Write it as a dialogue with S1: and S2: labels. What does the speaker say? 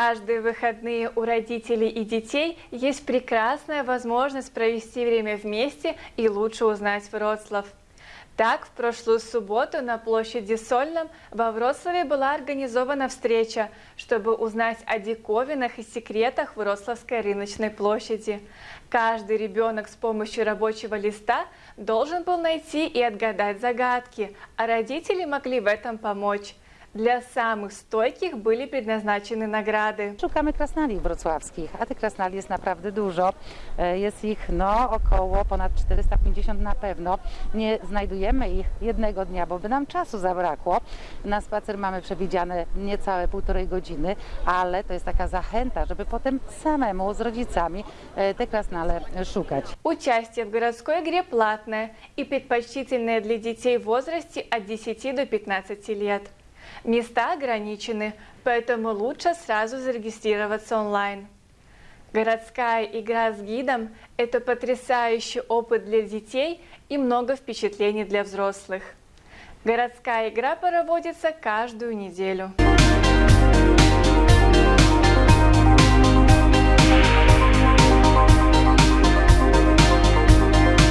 S1: Каждые выходные у родителей и детей есть прекрасная возможность провести время вместе и лучше узнать Вроцлав. Так, в прошлую субботу на площади Сольном во Вроцлаве была организована встреча, чтобы узнать о диковинах и секретах Вроцлавской рыночной площади. Каждый ребенок с помощью рабочего листа должен был найти и отгадать загадки, а родители могли в этом помочь. Dla samych stojkich byli przeznaczone nagrody.
S2: Szukamy krasnali wrocławskich, a tych krasnali jest naprawdę dużo. E, Jest ich no około ponad 450 na pewno. Nie znajdujemy ich jednego dnia, bo by nam czasu zabrakło. Na spacer mamy przewidziane niecałe półtorej godziny, ale to jest taka zachęta, żeby potem samemu z rodzicami e, te krasnale szukać.
S1: Участие в городской игре платное и предпочтительное для детей в возрасте от 10 до 15 лет. Места ограничены, поэтому лучше сразу зарегистрироваться онлайн. Городская игра с гидом – это потрясающий опыт для детей и много впечатлений для взрослых. Городская игра проводится каждую неделю.